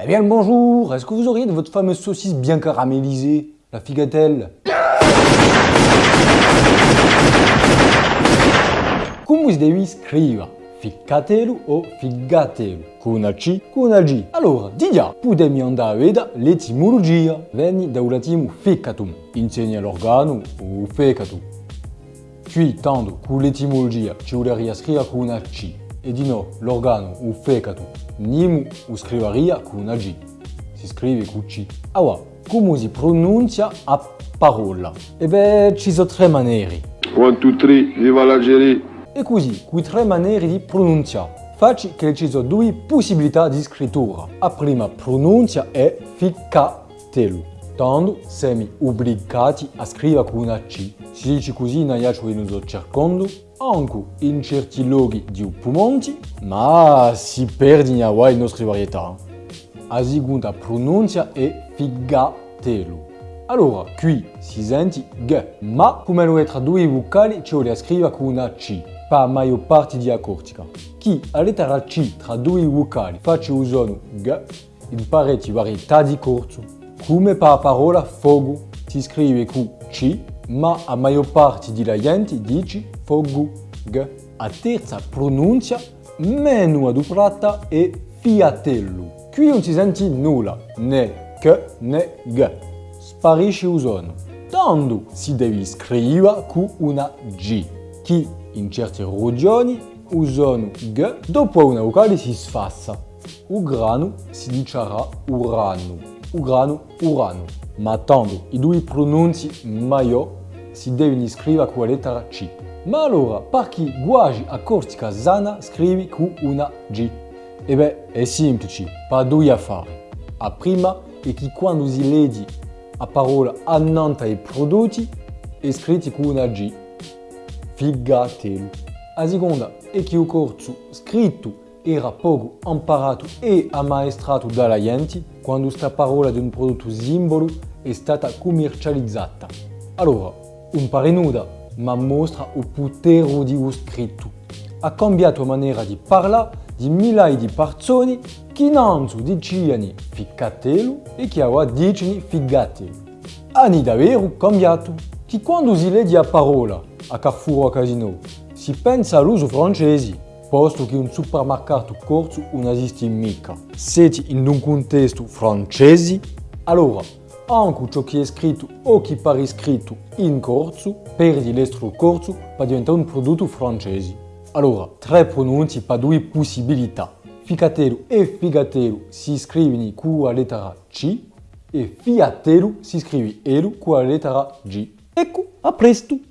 Eh bien le bonjour, est-ce que vous auriez de votre fameuse saucisse bien caramélisée, la figatelle? Si devi scrivere? Ficcatelo o figatelo? Con C, con G. Allora, di già, potemi andare a vedere l'etimologia. Vieni dal latino ficatum, insegna l'organo o fecatum. Qui, tanto, con l'etimologia ci vorrei scrivere con e di no, l'organo o fecatum, nimu o scriveria con una G. Si scrive con C. Allora, come si pronuncia a parola? E beh, ci sono tre maniere. One, two, three, viva l'Algérie! E così, qui tre maniere di pronunciare. Facci che ci sono due possibilità di scrittura. La prima pronuncia è ficcatelo. Tanto siamo obbligati a scrivere con una C. Si dice così in aiacio che sto cercando, anche in certi luoghi di Pumonti, ma si perde in Hawaii le nostre varietà. La seconda pronuncia è figatelo. Allora, qui si sente G, ma come lo è tra due vocali ci vuole scrivere con una C, per la maggior parte di accortica. Chi a lettera C tra due vocali face usano G, in parecchie varietà di corso. Come per la parola fogo, si scrive con C, ma la maggior parte della gente dice fogo, G. La terza pronuncia, meno adoperata, è fiatello. Qui non si sente nulla, né K né G. Sparisce il suono. Tanto si deve scrivere con una G, che in certe regioni usano G, dopo una vocale si sfassa. Grano si dicerà urano, o grano urano. Ma tanto i due pronunci maggiori si devono scrivere con la lettera C. Ma allora, per chi guagi a cortica sana, scrivi con una G. E beh, è semplice, per due affari. La prima è che quando si legge la parola annanta ai prodotti è scritta con una G. Figatelo. La seconda è che il corso scritto era poco imparato e ammaestrato dalla gente quando sta parola di un prodotto simbolo è stata commercializzata. Allora, un pare nuda, ma mostra il potere di un scritto. Ha cambiato maniera di parlare di migliaia di persone che non dicevano ficcatelo e che ora dicono figatelo. Hanno davvero cambiato. Che quando si legge la parola a Carrefour a Casino si pensa all'uso francese, posto che un supermercato corso non esiste mica. Siete in un contesto francese, allora anche ciò che è scritto o che pare scritto in corso perde l'estro corso per diventare un prodotto francese. Allora, tre pronunce per due possibilità. Ficatelo e figatelo si scrivono con la lettera C e fiatelo si scrive elo con la lettera G. Ecco, a presto!